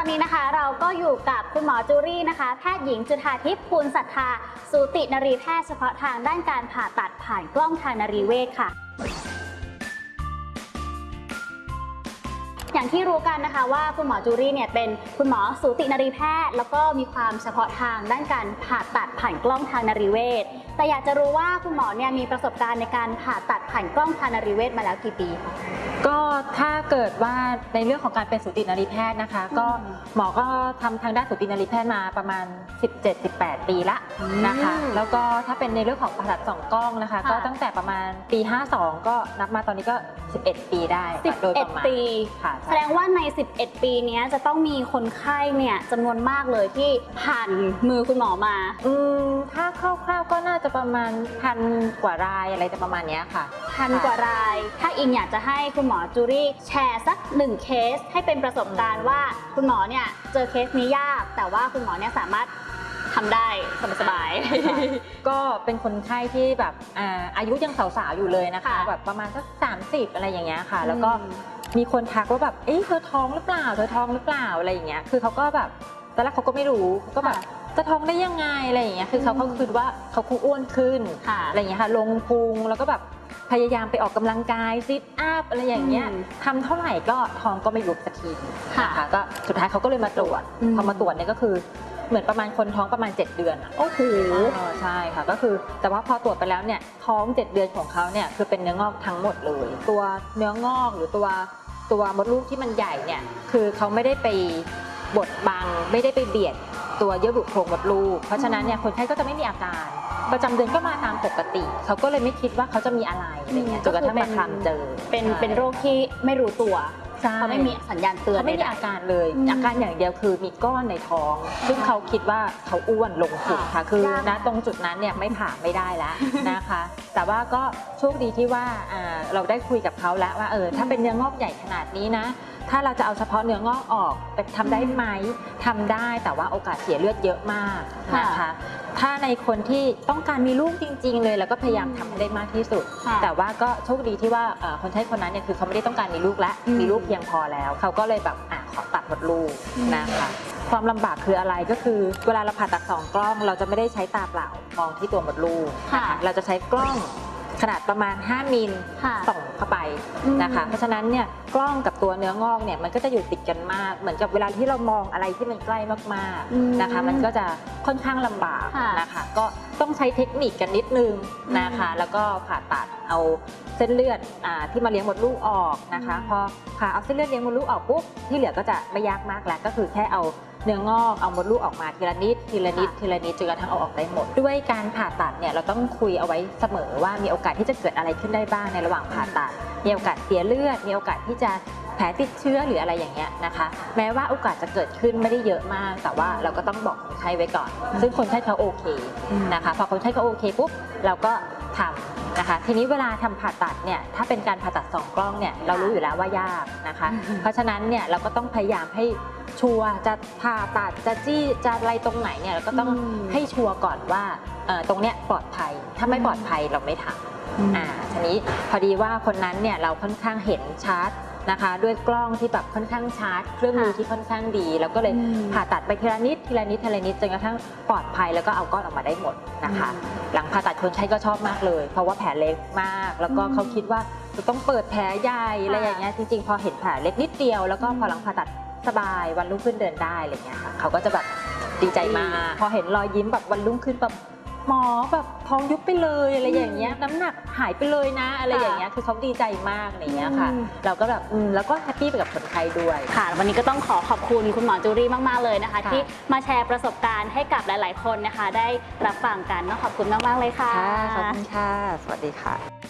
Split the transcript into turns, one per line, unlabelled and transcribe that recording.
อนนี้นะคะเราก็อยู่กับคุณหมอจูรี่นะคะ แพทย์หญิงจุธาทิพย์ภูลศรัทธา สูตินรีแพทย์เฉพาะทางด้านการผ่าตัดผ่านกล้องทางนรีเวชค่ะ อย่างที่รู้กันนะคะว่าคุณหมอจูรี่เนี่ยเป็นคุณหมอสูตินรีแพทย์ แล้วก็มีความเฉพาะทางด้านการผ่าตัดผ่านกล้องทางนรีเวชแต่อยากจะรู้ว่าคุณหมอเนี่ยมีประสบการณ์ในการผ่าตัดผ่านกล้องทางนรีเวชมาแล้วกี่ปีคะ
ก็ถ้าเกิดว่าในเรื่องของการเป็นสูตินรีแพทย์นะคะ ก็หมอก็ทำทางด้านสูตินรีแพทย์มาประมาณ 17-18 ปีละนะคะ
อืม
แล้วก็ถ้าเป็นในเรื่องของผ่าตัดสองกล้องนะคะ
ค่ะ
ก็ตั้งแต่ประมาณปี 52 ก็นับมาตอนนี้ก็ 11 ปีได้ค่ะโดยประมาณ
11 ปี
ค่ะ
แส
ใช่
ดงว่าใน 11 ปีเนี้ยจะต้องมีคนไข้เนี่ยจำนวนมากเลยที่ผ่านมือคุณหมอมา
อืมถ้าคร่าวๆก็น่าจะประมาณพันกว่ารายอะไรจะประมาณเนี้ยค่ะ
พันกว่าราย ถ้าอิงอยากจะให้คุณหมอจูรี่แชร์สักหนึ่งเคสให้เป็นประสบการณ์ว่าคุณหมอเนี่ยเจอเคสนี้ยาก แต่ว่าคุณหมอเนี่ยสามารถทำได้สบาย
ก็เป็นคนไข้ที่แบบอ่าอายุยังสาวๆ อยู่เลยนะคะ
ค่ะ
แบบประมาณสัก30 อะไรอย่างเงี้ยค่ะ
ๆ
แล้วก็
อืม
มีคนทักว่าแบบเอ๊ะเธอท้องหรือเปล่า เธอท้องหรือเปล่าอะไรอย่างเงี้ย คือเขาก็แบบตอนแรกเขาก็ไม่รู้เขาก็แบบ
ค่ะ
จะท้องได้ยังไงอะไรอย่างเงี้ยคือเขา
อืม
ก็คิดว่าเขาคงอ้วนขึ้น
ค่ะ
อะไรอย่างเงี้ยค่ะลงพุงแล้วก็แบบพยายามไปออกกำลังกายซิทอัพอะไรอย่างเงี้ย
อืม
ทำเท่าไหร่ก็ท้องก็ไม่ยุบสักที
ค่ะ
นะคะก็สุดท้ายเขาก็เลยมาตรวจ
อืม
พอมาตรวจเนี่ยก็คือเหมือนประมาณคนท้องประมาณ 7 เดือนอะ
โอ้โห
อ๋อใช่ค่ะก็คือแต่ว่าพอตรวจไปแล้วเนี่ยท้อง 7 เดือนของเขาเนี่ยคือเป็นเนื้องอกทั้งหมดเลย ตัวเนื้องอกหรือตัวตัวมดลูกที่มันใหญ่เนี่ยคือเขาไม่ได้ไปบดบังไม่ได้ไปเบียด ตัวเยื่อบุโพรงมดลูก เพราะฉะนั้นเนี่ยคนไข้ก็จะไม่มีอาการ ประจำเดือนก็มาตามปกติ เขาก็เลยไม่คิดว่าเขาจะมีอะไรอะไรเงี้ยจนกระทั่งมาทำเจอ
เป็น
ใช่
เป็นโรคที่ไม่รู้ตัว
ใช่
เขาไม่มีสัญญาณเตือน
เขาไม่มี
ใดๆ
อาการเลย
อืม
อาการอย่างเดียวคือมีก้อนในท้อง ซึ่งเขาคิดว่าเขาอ้วนลงพุง
ค่ะ
ค่ะ คือยา
ก
ณตรงจุดนั้นเนี่ยไม่ผ่าไม่ได้แล้วนะคะ แต่ว่าก็โชคดีที่ว่าอ่าเราได้คุยกับเขาแล้วว่าเออถ้าเป็นเนื้องอกใหญ่ขนาดนี้นะ ถ้าเราจะเอาเฉพาะเนื้องอกออกเป็นทำได้ไหมทำได้แต่ว่าโอกาสเสียเลือดเยอะมากนะคะ
ค่ะ
ถ้าในคนที่ต้องการมีลูกจริง ๆ เลย แล้วก็พยายามทำให้ได้มากที่สุด
ค่ะ
แต่ว่าก็โชคดีที่ว่าเอ่อคนไข้คนนั้นเนี่ยคือเขาไม่ได้ต้องการมีลูกแล้ว
อืม
มีลูกเพียงพอแล้ว เขาก็เลยแบบอะขอตัดมดลูก
อืม
นะคะความลำบากคืออะไรก็คือเวลาเราผ่าตัดสองกล้อง เราจะไม่ได้ใช้ตาเปล่ามองที่ตัวมดลูกน
ค่ะ
เราจะใช้กล้อง ขนาดประมาณ 5 มิล
ค่ะ
ส่องเข้าไปนะคะ
อืม
เพราะฉะนั้นเนี่ยกล้องกับตัวเนื้องอกเนี่ยมันก็จะอยู่ติดกันมาก เหมือนกับเวลาที่เรามองอะไรที่มันใกล้มาก
อืม
ๆนะคะ มันก็จะค่อนข้างลำบาก
ค่ะ
นะคะ ก็ต้องใช้เทคนิคกันนิดนึงนะคะ แล้วก็ผ่าตัดเอาเส้นเลือดอาที่มาเลี้ยงมดลูกออกนะคะ
อืม
พอผ่าเอาเส้นเลือดเลี้ยงมดลูกออกปุ๊บที่เหลือก็จะไม่ยากมากแล้วก็คือแค่เอา เนื้องอกเอามดลูกออกมาทีละนิดทีละนิดทีละนิดจนกระทั่งเอาออกได้หมด ด้วยการผ่าตัดเนี่ยเราต้องคุยเอาไว้เสมอว่ามีโอกาสที่จะเกิดอะไรขึ้นได้บ้างในระหว่างผ่าตัด มีโอกาสเสียเลือด มีโอกาสที่จะ ผลติดเชื้อหรืออะไรอย่างเงี้ยนะคะ แม้ว่าโอกาสจะเกิดขึ้นไม่ได้เยอะมาก แต่ว่าเราก็ต้องบอกคนไข้ไว้ก่อน ซึ่งคนไข้เขาโอเคนะคะพอคนไข้เขาโอเคปุ๊บเราก็ทำนะคะ ทีนี้เวลาทำผ่าตัดเนี่ยถ้าเป็นการผ่าตัดสองกล้องเนี่ยเรารู้อยู่แล้วว่ายากนะคะ
อืม
เพราะฉะนั้นเนี่ยเราก็ต้องพยายามให้ชัวร์จะผ่าตัดจะจี้จะอะไรตรงไหนเนี่ยเราก็ต้อง
อืม
ให้ชัวร์ก่อนว่าเอ่อตรงเนี้ยปลอดภัย ถ้าไม่ปลอดภัยเราไม่ทำอ่าทีนี้พอดีว่าคนนั้นเนี่ยเราค่อนข้างเห็นชัด นะคะ ด้วยกล้องที่แบบค่อนข้างชัดเครื่องมือ
ค่ะ
ที่ค่อนข้างดี แล้วก็เลย
อืม
ผ่าตัดไปทีละนิดทีละนิดทีละนิดจนกระทั่งปลอดภัยแล้วก็เอาก้อนออกมาได้หมดนะคะ
อืม
หลังผ่าตัดคนไข้ก็ชอบมากเลย เพราะว่าแผลเล็กมาก แล้วก็
อืม
เขาคิดว่าจะต้องเปิดแผลใหญ่อะไร
ค่ะ
อย่างเงี้ยจริงๆ พอเห็นแผลเล็กนิดเดียวแล้วก็
อืม
พอหลังผ่าตัดสบายวันรุ่งขึ้นเดินได้อะไรเงี้ยค่ะเขาก็จะแบบดีใจมากพอเห็นรอยยิ้มแบบวันรุ่งขึ้นแบบหมอแบบ ท้องยุบไปเลยอะไรอย่างเงี้ยน้ำหนักหายไปเลยนะ อะไรอย่างเงี้ยคือเขาดีใจมากอะไรเงี้ยค่ะ
อืม
เราก็แบบอืมแล้วก็แฮปปี้ไปกับคนไข้ด้วย
ค่ะ วันนี้ก็ต้องขอขอบคุณคุณหมอจูรี่มาก ๆ เลยนะคะ
ค่ะ
ที่มาแชร์ประสบการณ์ให้กับหลาย ๆ คนนะคะ ได้รับฟังกันเนาะขอบคุณมาก ๆ เลยค่ะ
ค่ะขอบคุณค่ะ สวัสดีค่ะ